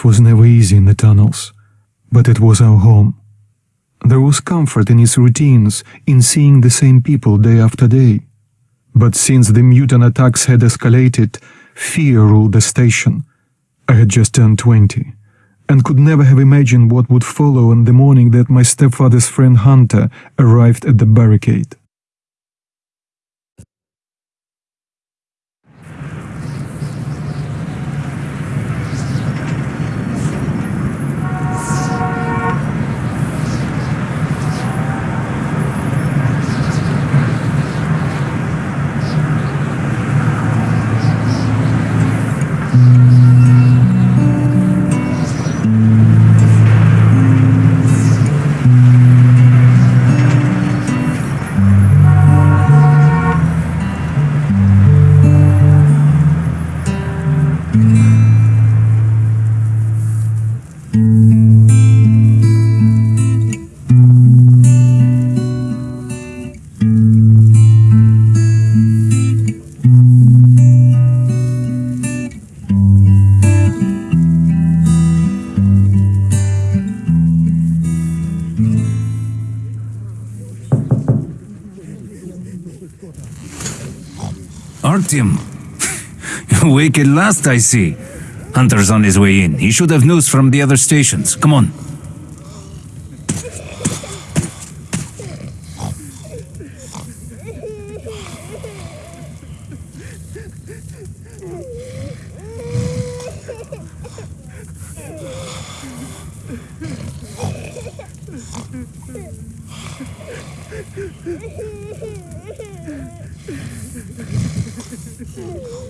Life was never easy in the tunnels, but it was our home. There was comfort in its routines, in seeing the same people day after day. But since the mutant attacks had escalated, fear ruled the station. I had just turned 20 and could never have imagined what would follow on the morning that my stepfather's friend Hunter arrived at the barricade. make it last, I see. Hunter's on his way in. He should have news from the other stations. Come on.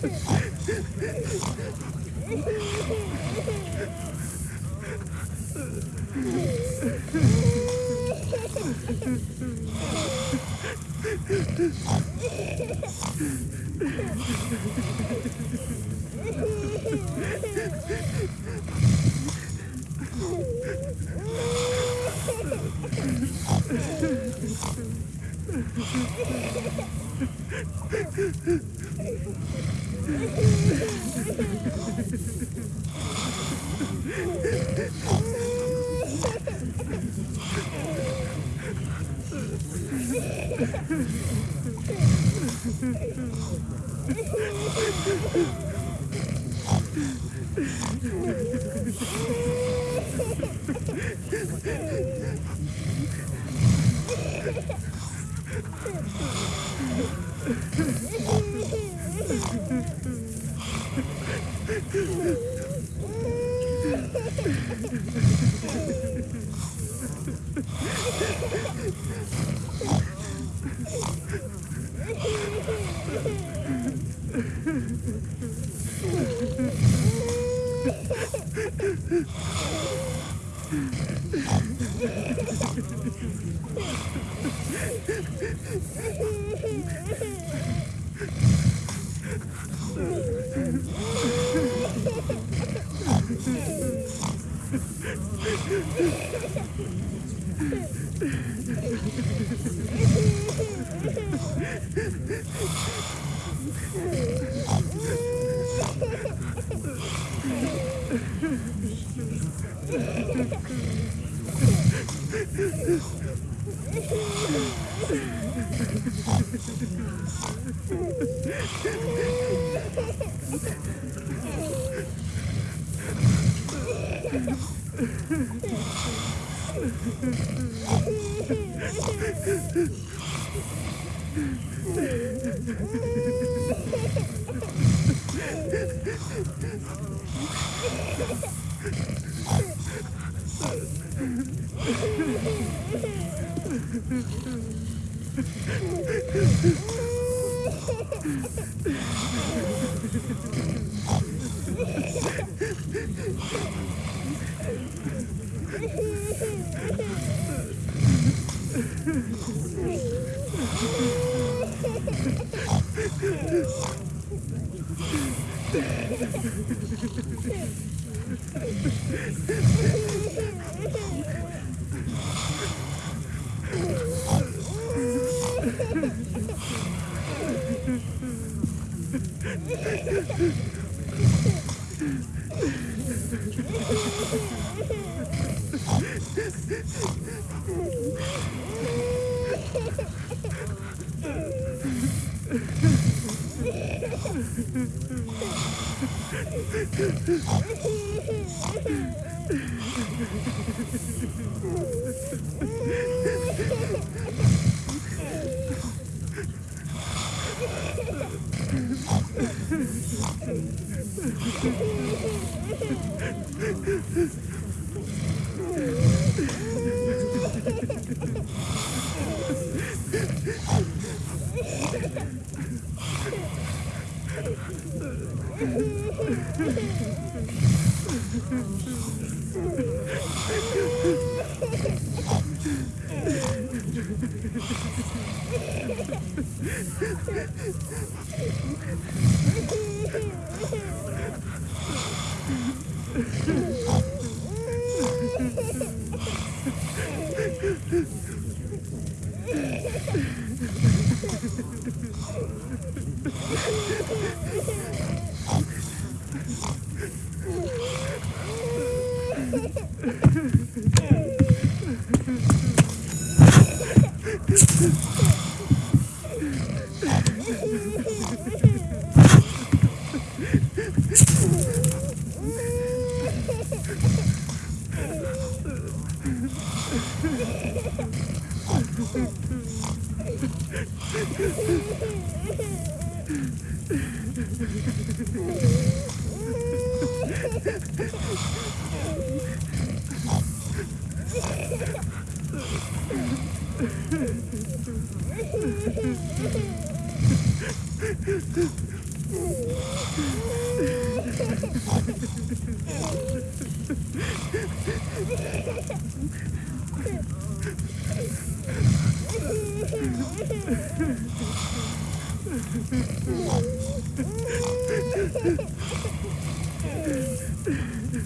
Ha ha ha ha! ハハハハハ! Oh. 너무 공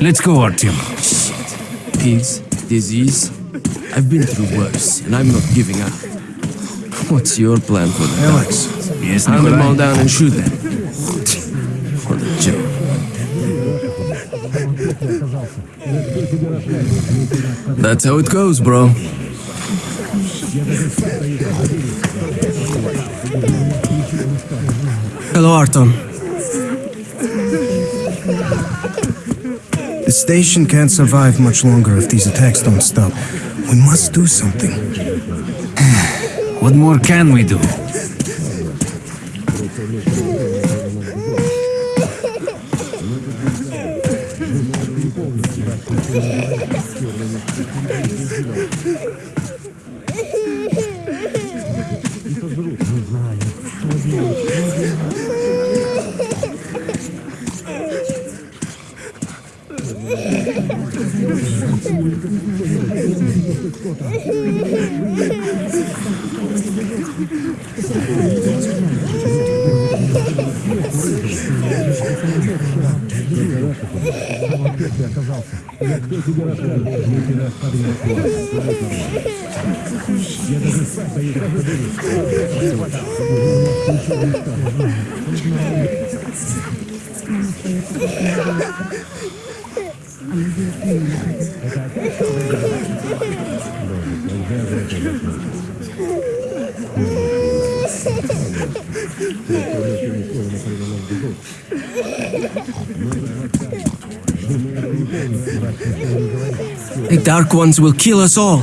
Let's go, Artyom. Pigs, disease. I've been through worse, and I'm not giving up. What's your plan for the Alex, Yes, Hunt them all Nikolai? down and shoot them. For the joke. That's how it goes, bro. Hello, Artyom. The station can't survive much longer if these attacks don't stop. We must do something. What more can we do? ты оказался? Я кто тебя рассказал? Мы тебя Я даже сам поеду в The Dark Ones will kill us all.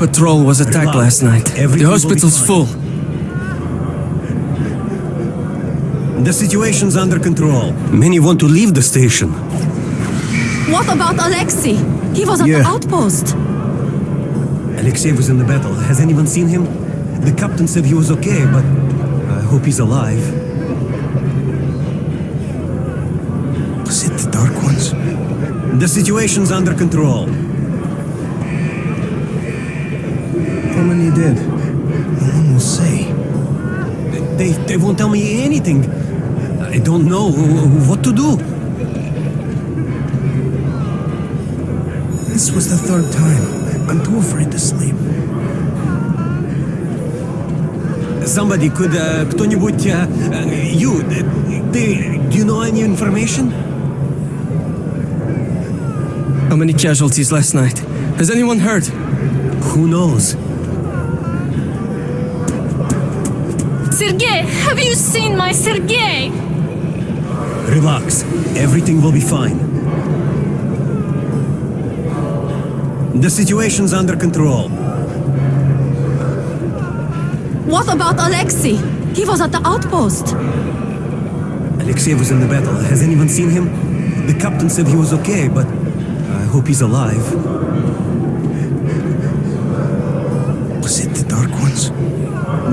patrol was attacked last night. Everything The hospital's full. The situation's under control. Many want to leave the station. What about Alexei? He was at Yeah. the outpost. Alexei was in the battle. Has anyone seen him? The captain said he was okay, but I hope he's alive. Was it the Dark Ones? The situation's under control. How many dead? No one will say. They, they won't tell me anything. I don't know what to do. This was the third time. I'm too afraid to sleep. Somebody could, uh, кто-нибудь, uh, uh, you, uh, they, do you know any information? How many casualties last night? Has anyone heard? Who knows? Sergei, have you seen my Sergei? Relax. Everything will be fine. The situation's under control. What about Alexei? He was at the outpost. Alexei was in the battle. Has anyone seen him? The captain said he was okay, but I hope he's alive.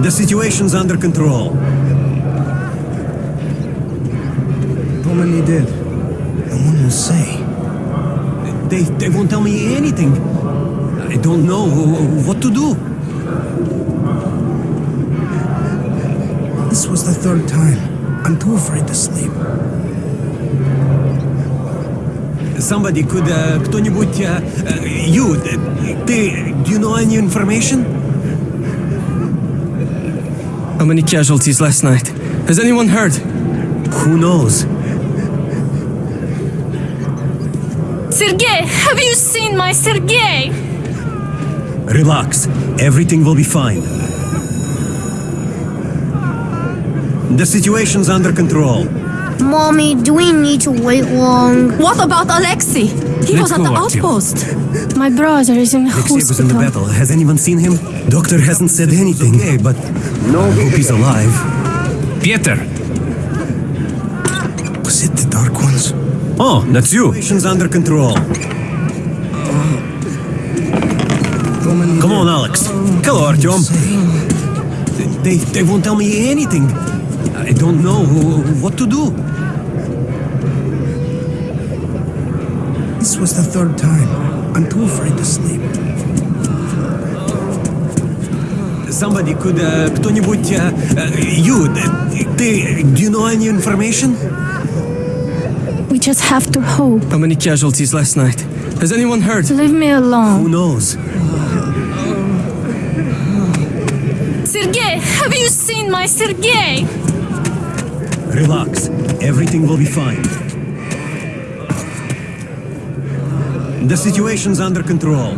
The situation's under control. How many dead? No one will say. They, they won't tell me anything. I don't know what to do. This was the third time. I'm too afraid to sleep. Somebody could, uh, кто-нибудь, uh, uh, you, uh, ты, do you know any information? How many casualties last night? Has anyone heard? Who knows? Sergei, have you seen my Sergei? Relax. Everything will be fine. The situation's under control. Mommy, do we need to wait long? What about Alexei? He Let's was at the Artyom. outpost. My brother is in Alexei was in the battle. Has anyone seen him? Doctor hasn't said anything. Okay, but no hope he's alive. Pieter! Was it the Dark Ones? Oh, that's you. Situation's under control. Come on, Alex. Hello, Artyom. They, they won't tell me anything. I don't know what to do. This was the third time. I'm too afraid to sleep. Somebody could, uh, кто-нибудь, uh, uh, you, uh, ты, do you know any information? We just have to hope. How many casualties last night? Has anyone heard? Leave me Who alone. knows? Sergei, have you seen my Sergei? Relax. Everything will be fine. The situation's under control.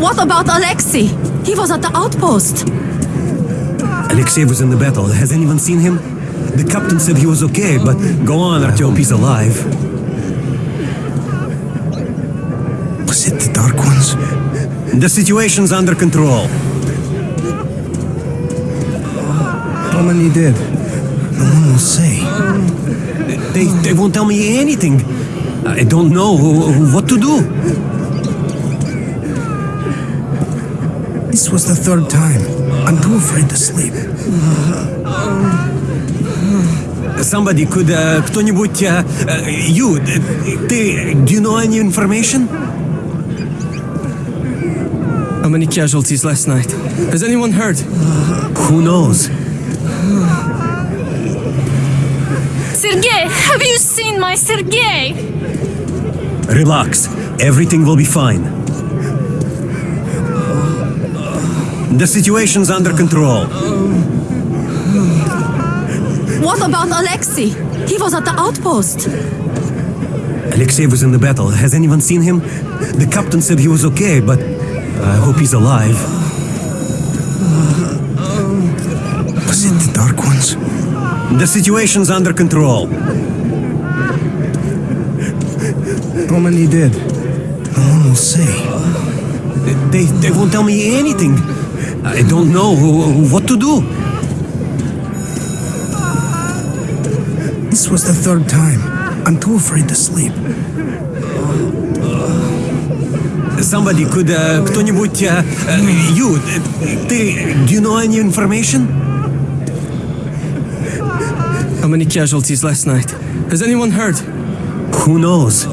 What about Alexei? He was at the outpost. Alexei was in the battle. Has anyone seen him? The captain said he was okay, but go on, Artyom, he's alive. Was it the Dark Ones? The situation's under control. How many did? No one will say. They, they won't tell me anything. I don't know what to do. This was the third time. I'm too afraid to sleep. Somebody could, uh, кто-нибудь, uh, uh, you, uh, ты, do you know any information? How many casualties last night? Has anyone heard? Who knows? Sergei, have you seen my Sergei? Relax. Everything will be fine. The situation's under control. What about Alexei? He was at the outpost. Alexei was in the battle. Has anyone seen him? The captain said he was okay, but I hope he's alive. Was it the Dark Ones? The situation's under control. How many did? No one will say. They, they won't tell me anything. I don't know what to do. This was the third time. I'm too afraid to sleep. Somebody could, uh, кто-нибудь, uh, uh, you, uh, ты, do you know any information? How many casualties last night? Has anyone heard? Who knows?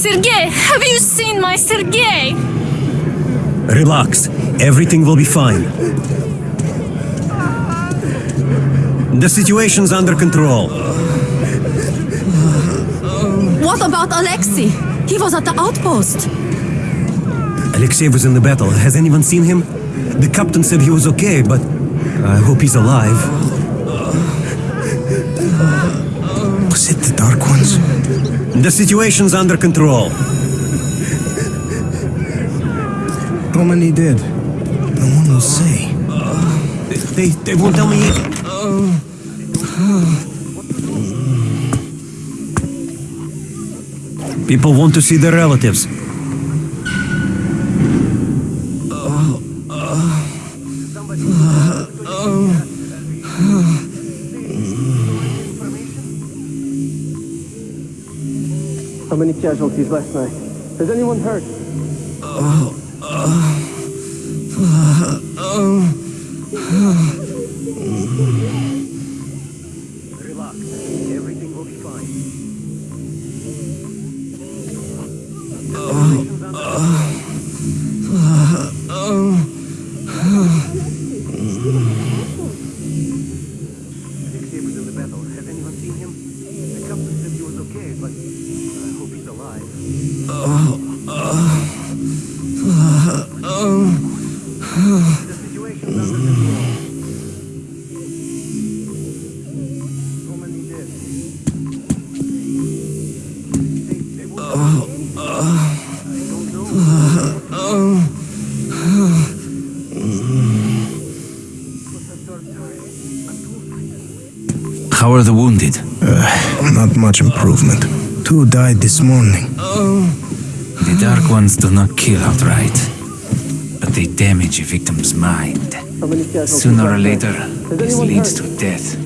Sergei, have you seen my Sergei? Relax. Everything will be fine. The situation's under control. What about Alexei? He was at the outpost. Alexei was in the battle. Has anyone seen him? The captain said he was okay, but I hope he's alive. Was it the Dark Ones? The situation's under control. How many did? No one will say. They, they won't tell me. People want to see their relatives. How many casualties last night? Has anyone heard? Uh, 어... Two died this morning. The Dark Ones do not kill outright, but they damage a victim's mind. How many casualties Sooner or later, there? Has this anyone leads heard? to death.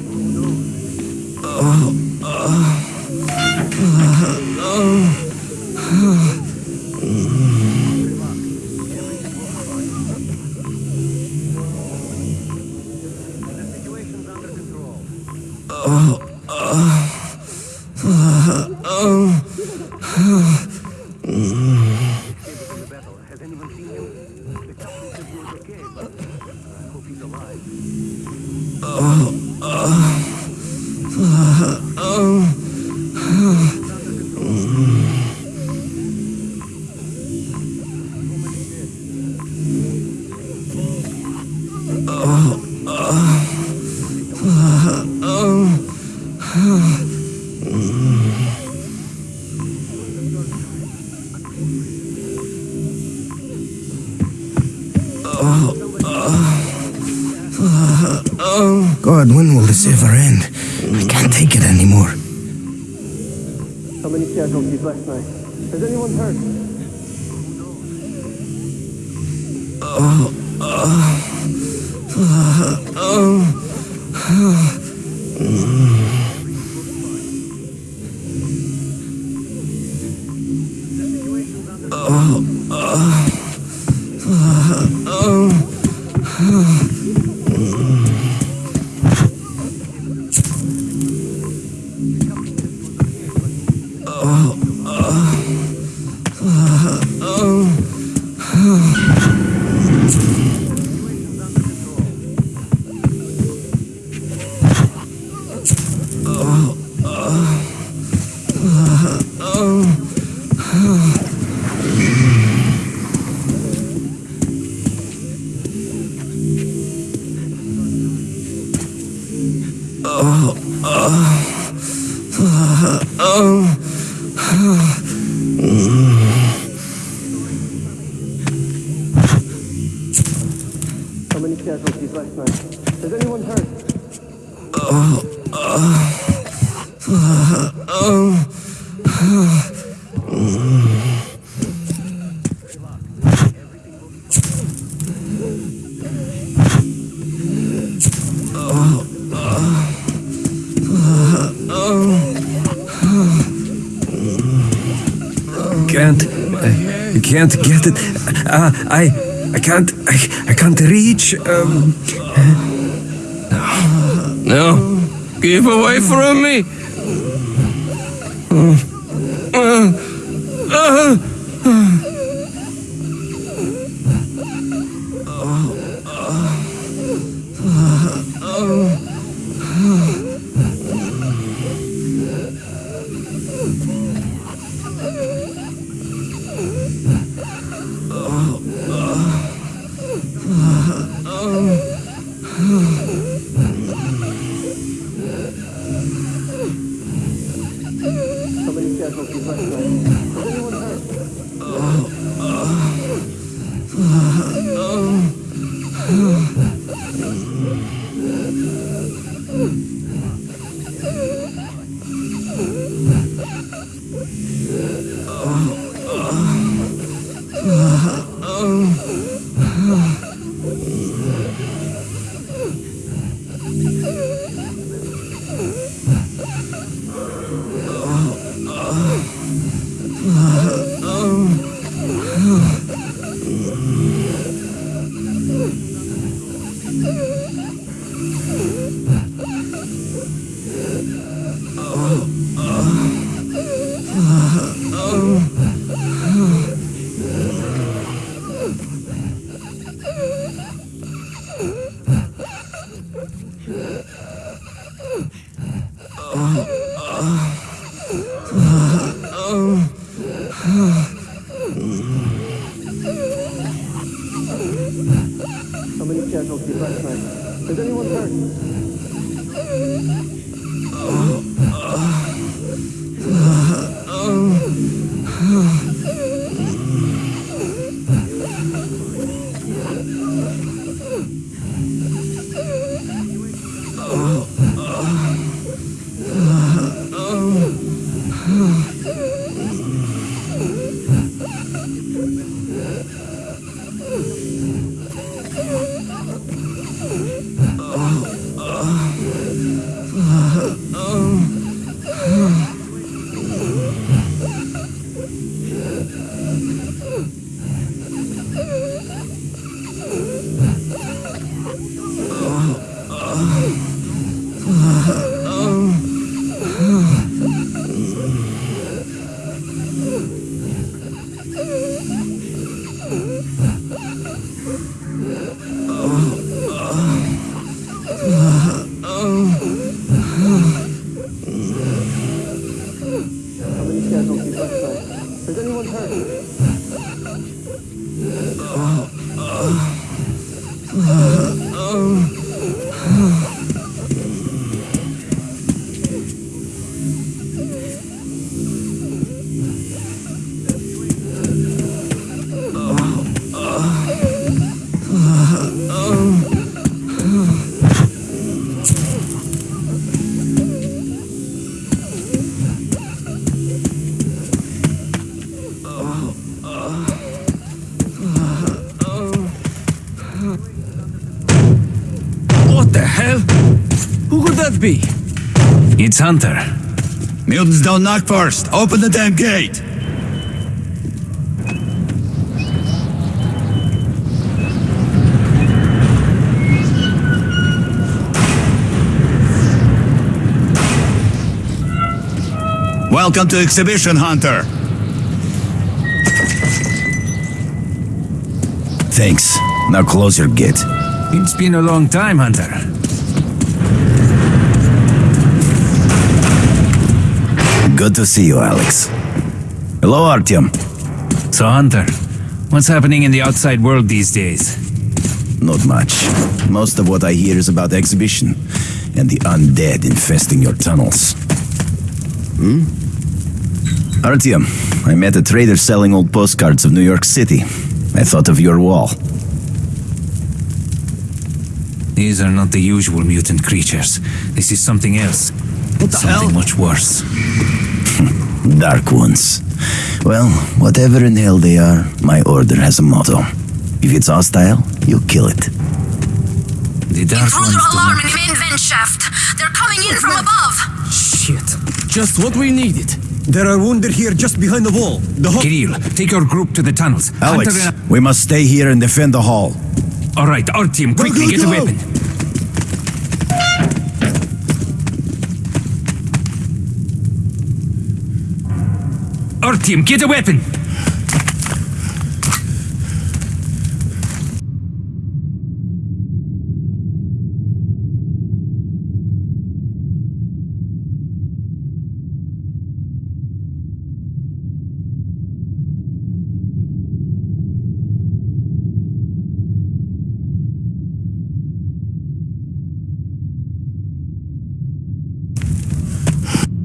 The Oh, God, when will this ever end? I can't take it anymore. How many casualties last night? Has anyone heard? Oh, oh, How many casualties last night? Has anyone heard? Can't. Can't get it. Uh, I. I can't. I, I can't reach. Um, no. Keep away from me. How be? It's Hunter. Mutants don't knock first. Open the damn gate. Welcome to Exhibition Hunter. Thanks. Now close your gate. It's been a long time, Hunter. Good to see you, Alex. Hello, Artyom. So, Hunter, what's happening in the outside world these days? Not much. Most of what I hear is about exhibition and the undead infesting your tunnels. Hmm? Artyom, I met a trader selling old postcards of New York City. I thought of your wall. These are not the usual mutant creatures. This is something else. What the something hell? much worse. Dark ones. Well, whatever in hell they are, my order has a motto. If it's hostile, you kill it. The dark ones Intruder do alarm not... in main vent shaft. They're coming in from above. Shit. Just what we needed. There are wounded here just behind the wall. The ho- Kirill, take your group to the tunnels. Alex, and... we must stay here and defend the hall. All right, our team, quickly, go, get a go. Weapon. Artyom, get a weapon!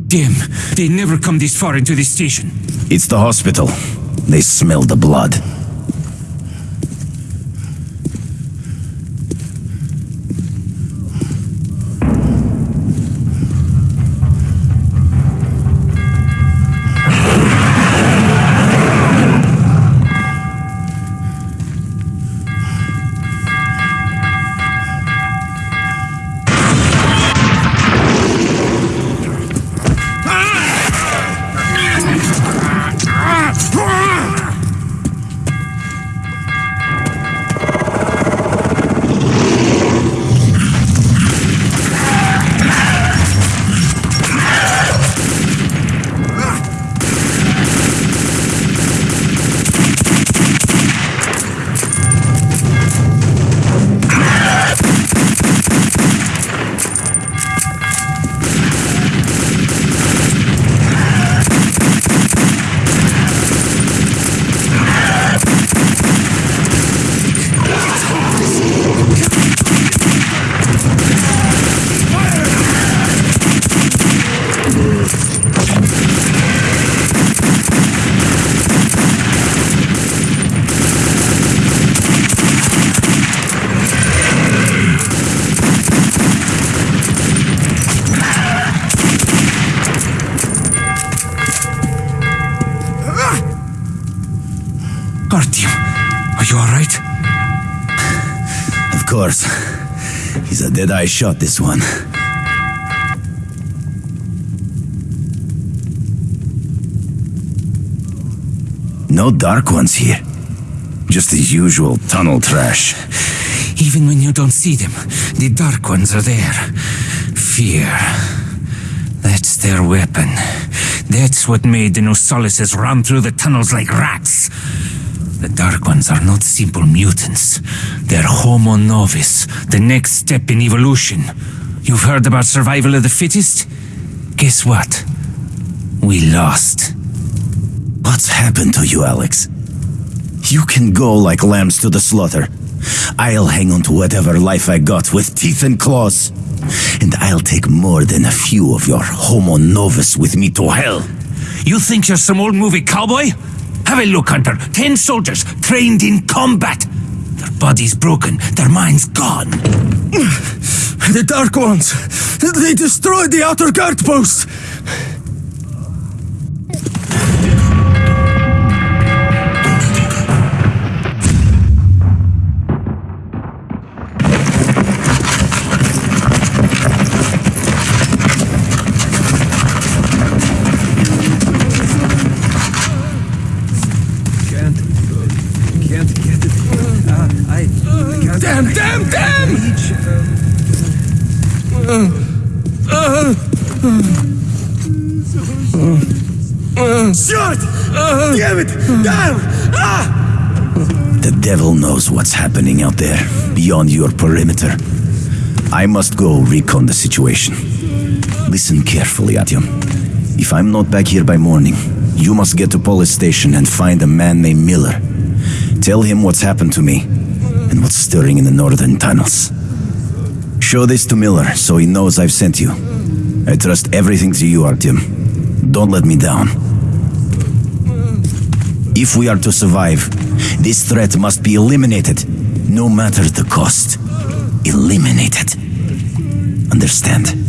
Damn, they never come this far into this station. It's the hospital. They smell the blood. Deadeye shot this one. No dark ones here. Just the usual tunnel trash. Even when you don't see them, the Dark Ones are there. Fear. That's their weapon. That's what made the Nosalises run through the tunnels like rats. The Dark Ones are not simple mutants. They're Homo Novus, the next step in evolution. You've heard about survival of the fittest? Guess what? We lost. What's happened to you, Alex? You can go like lambs to the slaughter. I'll hang on to whatever life I got with teeth and claws. And I'll take more than a few of your homo novus with me to hell. You think you're some old movie cowboy? Have a look, Hunter. Ten soldiers trained in combat. Bodies broken, their minds gone. The Dark Ones! They destroyed the outer guard post! Shit! Damn it! Damn! Ah! The devil knows what's happening out there, beyond your perimeter. I must go recon the situation. Listen carefully, Artyom. If I'm not back here by morning, you must get to Polis station and find a man named Miller. Tell him what's happened to me and what's stirring in the northern tunnels. Show this to Miller so he knows I've sent you. I trust everything to you, Artyom. Don't let me down. If we are to survive, this threat must be eliminated, no matter the cost. Eliminated. Understand?